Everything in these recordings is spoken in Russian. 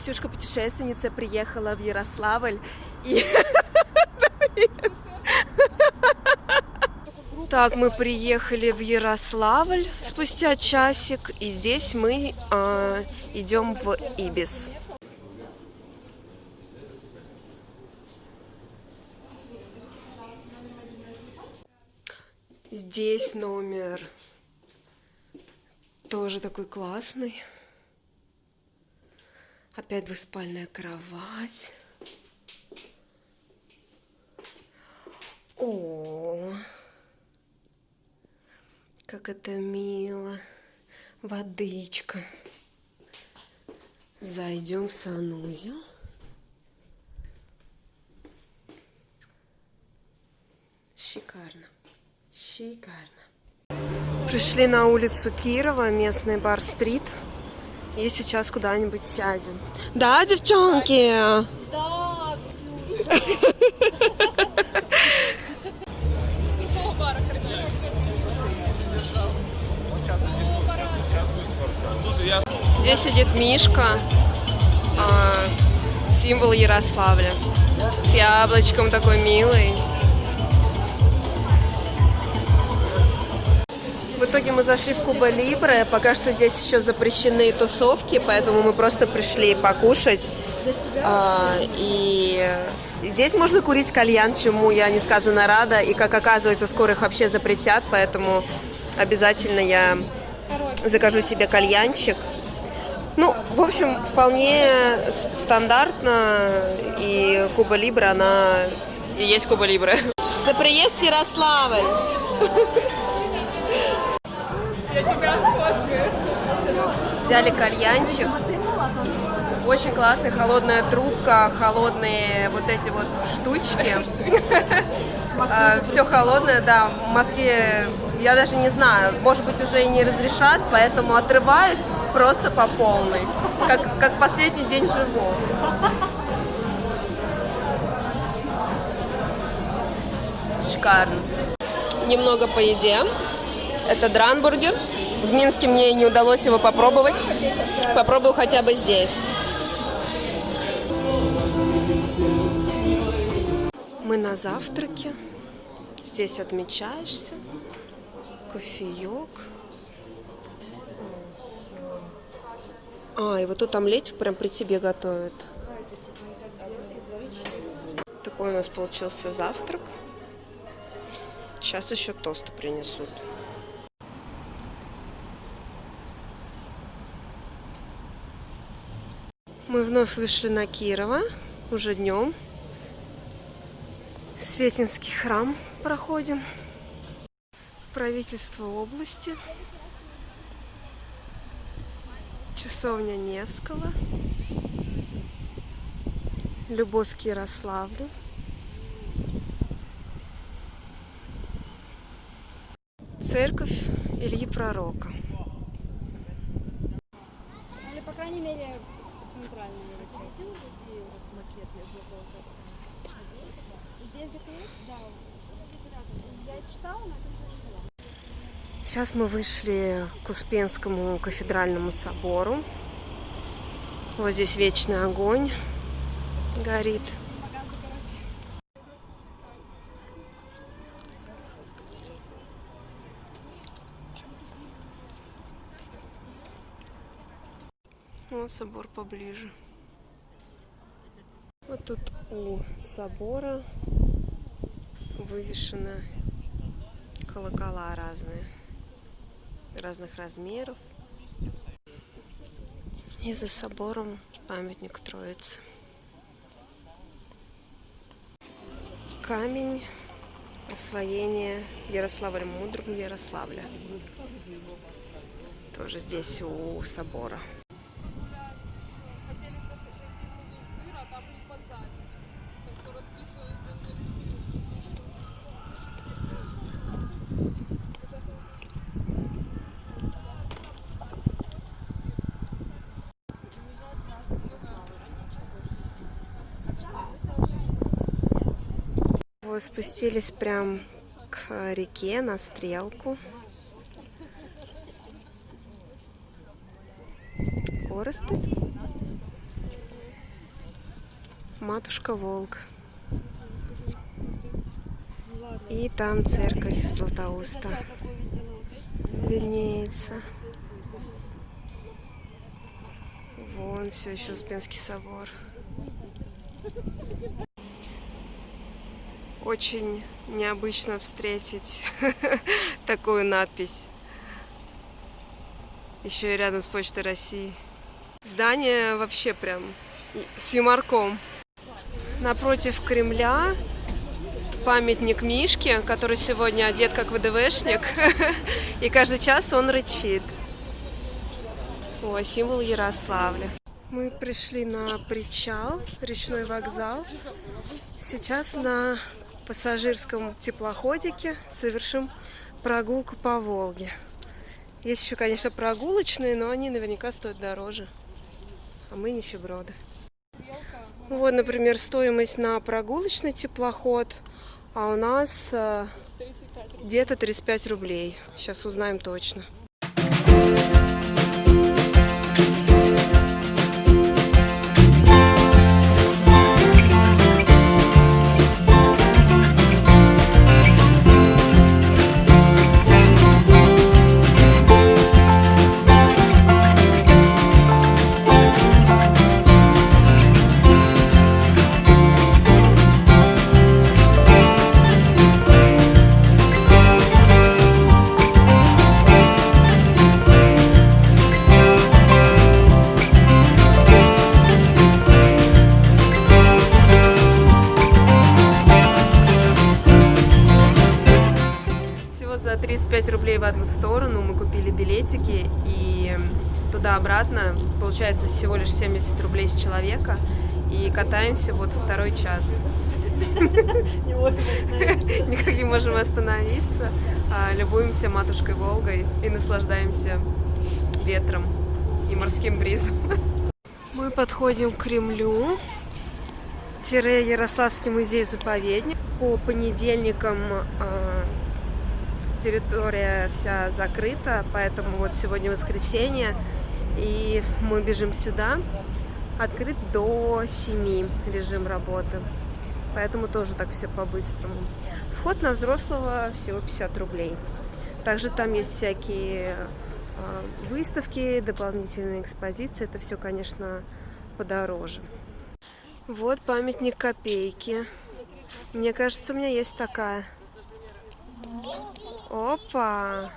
Ксюшка путешественница приехала в Ярославль и Так, мы приехали в Ярославль спустя часик, и здесь мы э, идем в Ибис. Здесь номер тоже такой классный. Опять двуспальная кровать. О, как это мило. Водичка. Зайдем в санузел. Шикарно. Шикарно. Пришли на улицу Кирова, местный бар-стрит. И сейчас куда-нибудь сядем. Да, девчонки? Да. Здесь сидит Мишка, а, символ Ярославля. С яблочком такой милый. В итоге мы зашли в Куба Либре. Пока что здесь еще запрещены тусовки, поэтому мы просто пришли покушать. А, и здесь можно курить кальян, чему я несказанно рада. И, как оказывается, скоро их вообще запретят, поэтому обязательно я закажу себе кальянчик. Ну, в общем, вполне стандартно, и Куба Либре, она и есть Куба Либре. За приезд в Ярославль! Я тебя сфоткаю. Взяли кальянчик. Очень классный, холодная трубка, холодные вот эти вот штучки. Все холодное, да. В Москве, я даже не знаю, может быть, уже и не разрешат, поэтому отрываюсь просто по полной. Как, как последний день живу. Шикарно. Немного по еде. Это дранбургер. В Минске мне не удалось его попробовать. Попробую хотя бы здесь. Мы на завтраке. Здесь отмечаешься. Кофеек. А, и вот тут омлетик прям при тебе готовят. Такой у нас получился завтрак. Сейчас еще тосты принесут. Мы вновь вышли на Кирова, уже днем. Сретенский храм проходим. Правительство области. Часовня Невского. Любовь к Ярославлю. Церковь Ильи Пророка. Или, по крайней мере, центральная часть. Здесь где-то есть? Да. Я читала, но это Сейчас мы вышли к Успенскому кафедральному собору. Вот здесь вечный огонь горит. Вот собор поближе. Вот тут у собора вывешены колокола разные, разных размеров. И за собором памятник Троицы. Камень освоения Ярославля Мудрым Ярославля. Тоже здесь у собора. Хотели за- зайти в музей сыра, а там был под запись. Так кто расписывает за Вот спустились прям к реке на стрелку. Коростыль. Матушка Волк. И там церковь Златоуста виднеется. Вон все еще Успенский собор. Очень необычно встретить такую надпись. Еще и рядом с Почтой России. Здание вообще прям с юморком. Напротив Кремля памятник Мишке, который сегодня одет как ВДВшник. И каждый час он рычит. О, символ Ярославля. Мы пришли на причал, речной вокзал. Сейчас на пассажирском теплоходике совершим прогулку по Волге. Есть еще, конечно, прогулочные, но они наверняка стоят дороже. А мы нищеброды. Вот, например, стоимость на прогулочный теплоход, а у нас э, где-то 35 рублей. Сейчас узнаем точно. Получается всего лишь 70 рублей с человека и катаемся вот второй час. Никак не можем остановиться, а, любуемся матушкой Волгой и наслаждаемся ветром и морским бризом. Мы подходим к Кремлю, тире Ярославский музей-заповедник. По понедельникам а, территория вся закрыта, поэтому вот сегодня воскресенье, и мы бежим сюда. Открыт до 7 режим работы, поэтому тоже так все по-быстрому. Вход на взрослого всего 50 рублей. Также там есть всякие а, выставки, дополнительные экспозиции, это все, конечно, подороже. Вот памятник копейки. Мне кажется, у меня есть такая. Опа!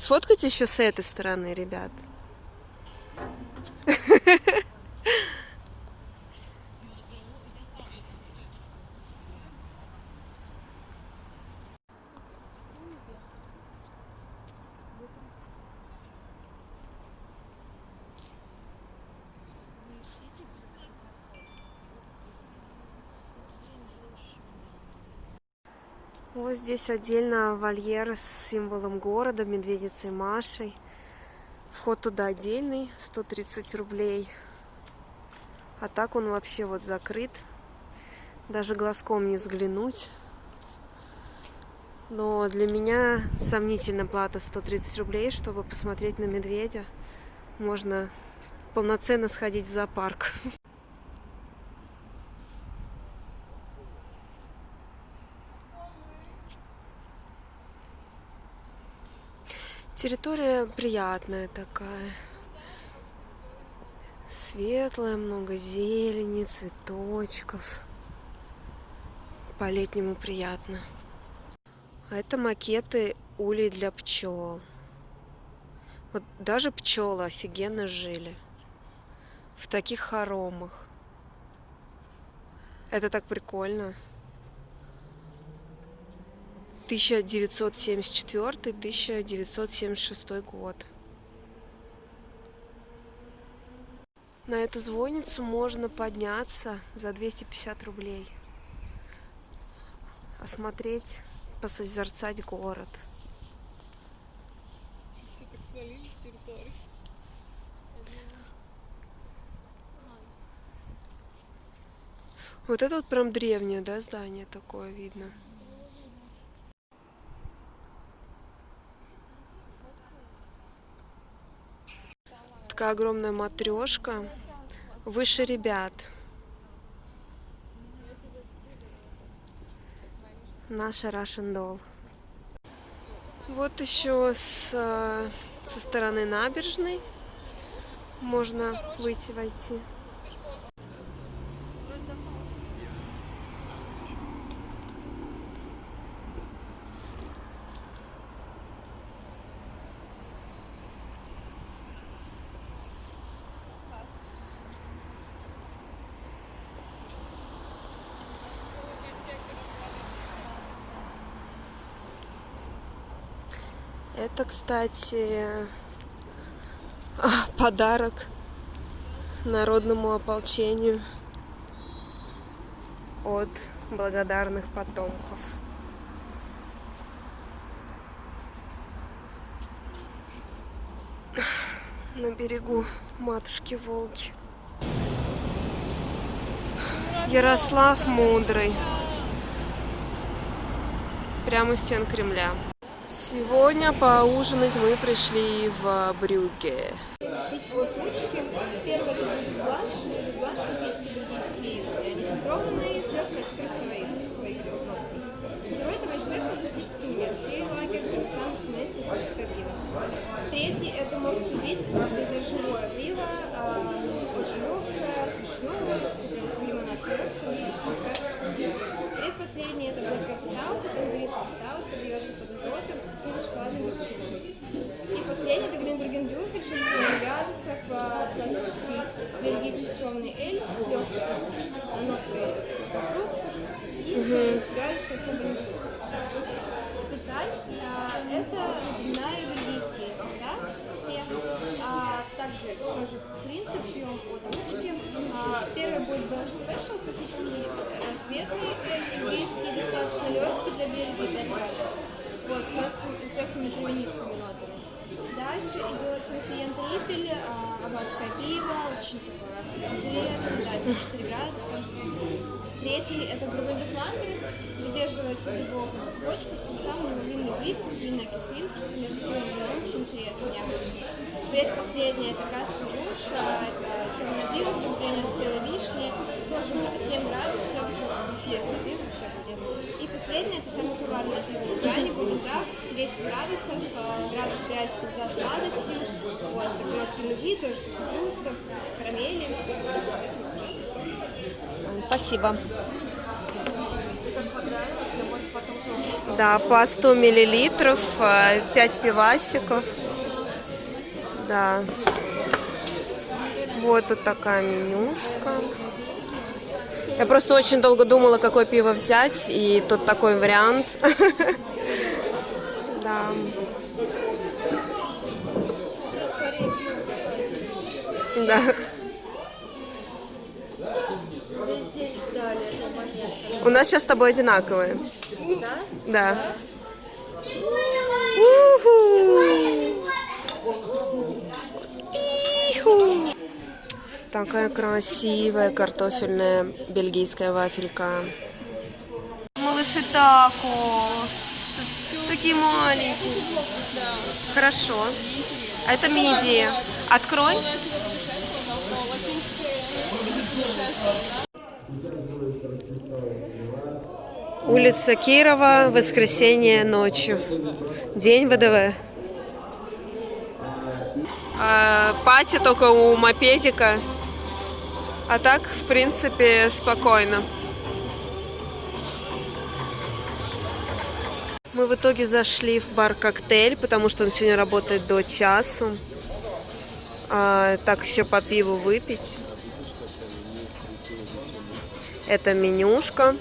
Сфоткайте еще с этой стороны, ребят. Вот здесь отдельно вольер с символом города, медведицей Машей. Вход туда отдельный, 130 рублей. А так он вообще вот закрыт. Даже глазком не взглянуть. Но для меня сомнительна плата 130 рублей, чтобы посмотреть на медведя. Можно полноценно сходить в зоопарк. Территория приятная такая. Светлая, много зелени, цветочков. По-летнему приятно. Это макеты улей для пчел. Вот даже пчелы офигенно жили. В таких хоромах. Это так прикольно. 1974-1976 год. На эту звонницу можно подняться за 250 рублей. Осмотреть, посозерцать город. Все так свалились с территории. Вот это вот прям древнее, да, здание такое видно. Такая огромная матрешка Выше ребят. Наша Russian Doll. Вот еще с, э, со стороны набережной можно выйти, войти. Это, кстати, а, подарок народному ополчению от благодарных потомков. На берегу матушки Волги. Ярослав Мудрый. Прямо у стен Кремля. Сегодня поужинать мы пришли в Брюгге. Пить вот ручки. Первый это будет бланш. Из бланш классический бельгийский, они фильтрованные, с легкой цитрусовой ноткой. Второй это вайнштейн, классический немецкий лагерь, потому что есть классическое пиво. Третий это морсубит, бездрожжевое пиво, а, очень легкое, с вишневой, прям лимонад пьется, рассказывается, что пьется. Предпоследний это Black Cup Stout, это английский стаут, подается под какой-то шоколадной. И последний это Гринберген Дюфель, 6,5 градусов, а, классический бельгийский темный эль с легкой с ноткой сухофруктов, стильный, с градусом особо не чувствуется. Специаль а, это на бельгийские сорта все. А, также тоже принцип пьем от ручки. А, первый будет Belgian Special, классический э, светлый, э, бельгийский, достаточно легкий для Бельгии, 5 градусов. Вот, с легким- с легкими травянистыми нотами. Дальше идет Софиен Трипель, а, аббатское пиво, очень такое интересное, да, 74 градуса. Третий это Грубовик Ландер, выдерживается в глубоких почках, тем самым его винный привкус, винная кислинка, что между вином очень интересно, необычно. Предпоследний это Кастер Руш, а, это темное пиво с добавлением спелой вишни, тоже 7 градусов, а, чудесное пиво, вообще обалденно. И последнее это самое коварное пиво Нейтральник, Гудентрак, 10 градусов, а, градус прячется за сладостью, вот, так, нотки нуги, тоже сухофруктов, карамели, поэтому ужасно. Спасибо. Да, по 100 миллилитров, 5 пивасиков. Да. Вот тут такая менюшка. Я просто очень долго думала, какое пиво взять, и тут такой вариант. Да. Да. У нас сейчас с тобой одинаковые. Да? Да. Уху. Такая красивая картофельная бельгийская вафелька. Малыши такос. Такие маленькие. Хорошо. А это мидии. Открой. Улица Кирова, воскресенье ночью. День ВДВ. А, пати только у мопедика. А так, в принципе, спокойно. Мы в итоге зашли в бар коктейль, потому что он сегодня работает до часу. А, так еще по пиву выпить. Это менюшка.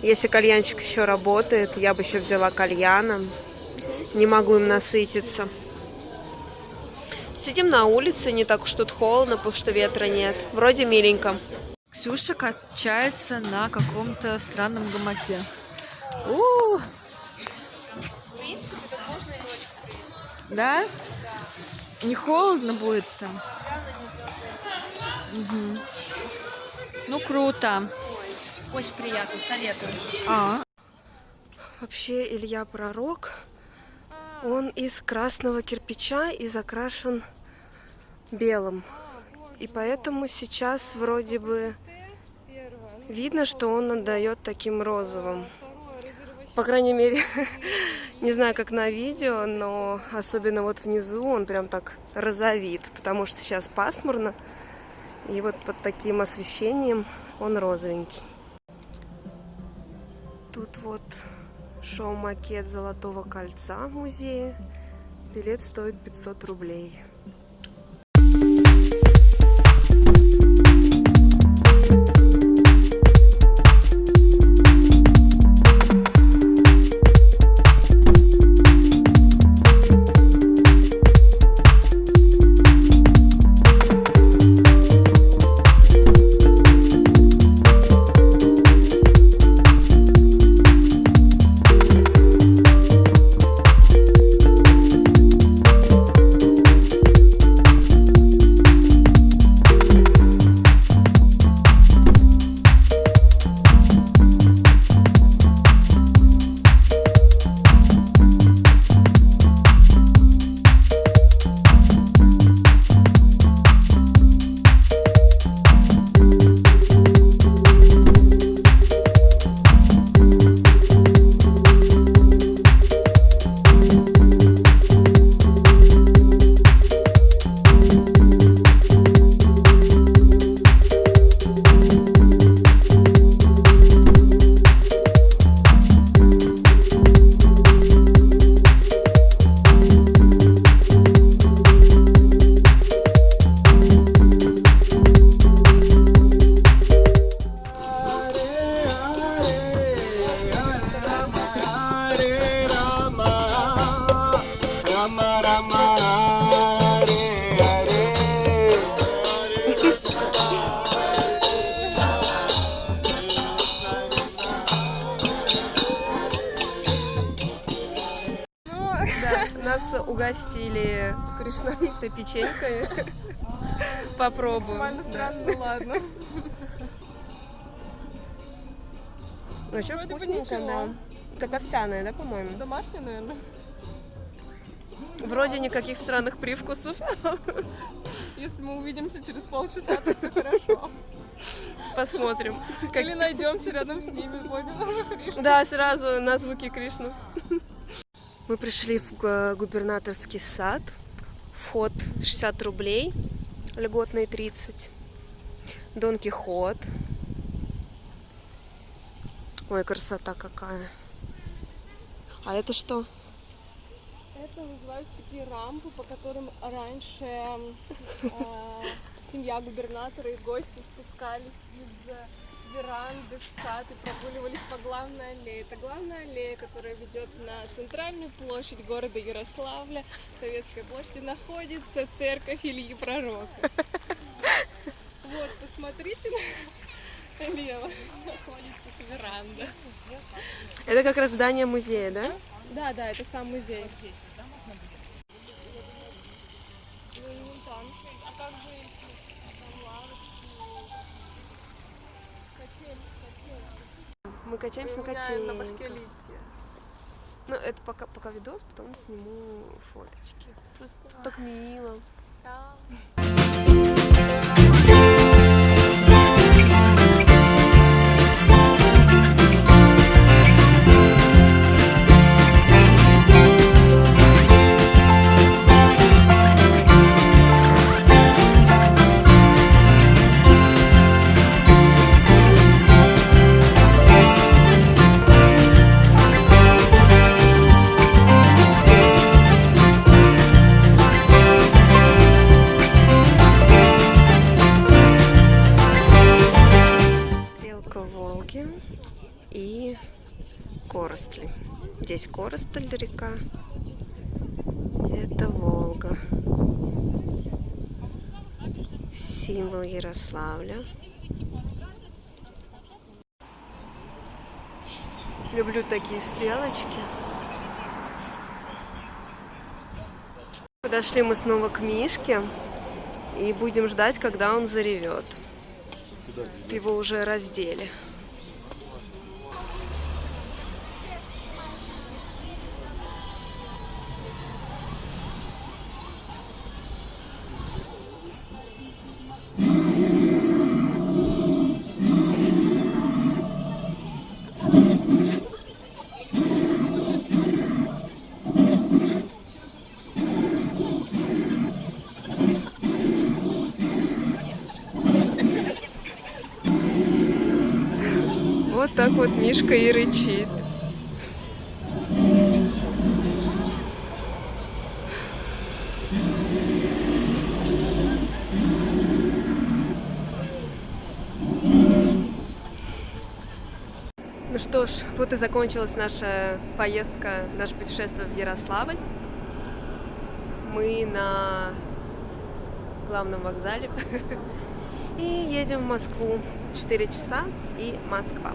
Если кальянчик еще работает, я бы еще взяла кальяна. Не могу им насытиться. Сидим на улице, не так уж тут холодно, потому что ветра нет. Вроде миленько. Ксюша качается на каком-то странном гамаке. У! Да? Не холодно будет там? Мгм. Ну, круто. Очень приятно, советую. А, Вообще Илья Пророк, он из красного кирпича и закрашен белым. И поэтому сейчас вроде бы видно, что он отдает таким розовым. По крайней мере, не знаю, как на видео, но особенно вот внизу он прям так розовит, потому что сейчас пасмурно, и вот под таким освещением он розовенький. Тут вот шоу-макет Золотого кольца в музее. Билет стоит 500 рублей. Нас угостили кришнаитой печенькой. Попробуем. Максимально странно, ну ладно. Ну, что бы вкусненько, ничего. да. Как овсяная, да, по-моему? Домашний, наверное. Вроде никаких странных привкусов. Если мы увидимся через полчаса, то все хорошо. Посмотрим. Как- Или найдемся рядом с ними, пойдем на Кришну. Да, сразу на звуки Кришны. Мы пришли в губернаторский сад. Вход 60 рублей, льготный 30. Дон Кихот. Ой, красота какая. А это что? Это называются такие рампы, по которым раньше э, семья губернатора и гости спускались из э, веранды в сад и прогуливались по главной аллее. Это главная аллея, которая ведет на центральную площадь города Ярославля. В Советской площади находится церковь Ильи Пророка. Вот, посмотрите налево. Находится веранда. Это как раз здание музея, да? Да, да, это сам музей. Качаемся на меня на башке листья. Ну, это пока, пока видос, потом сниму фоточки. Просто так мило. Да. Это Волга. Символ Ярославля. Люблю такие стрелочки. Подошли мы снова к Мишке и будем ждать, когда он заревет. Его уже раздели. Мишка и рычит. Ну что ж, вот и закончилась наша поездка, наше путешествие в Ярославль. Мы на главном вокзале и едем в Москву. 4 часа и Москва.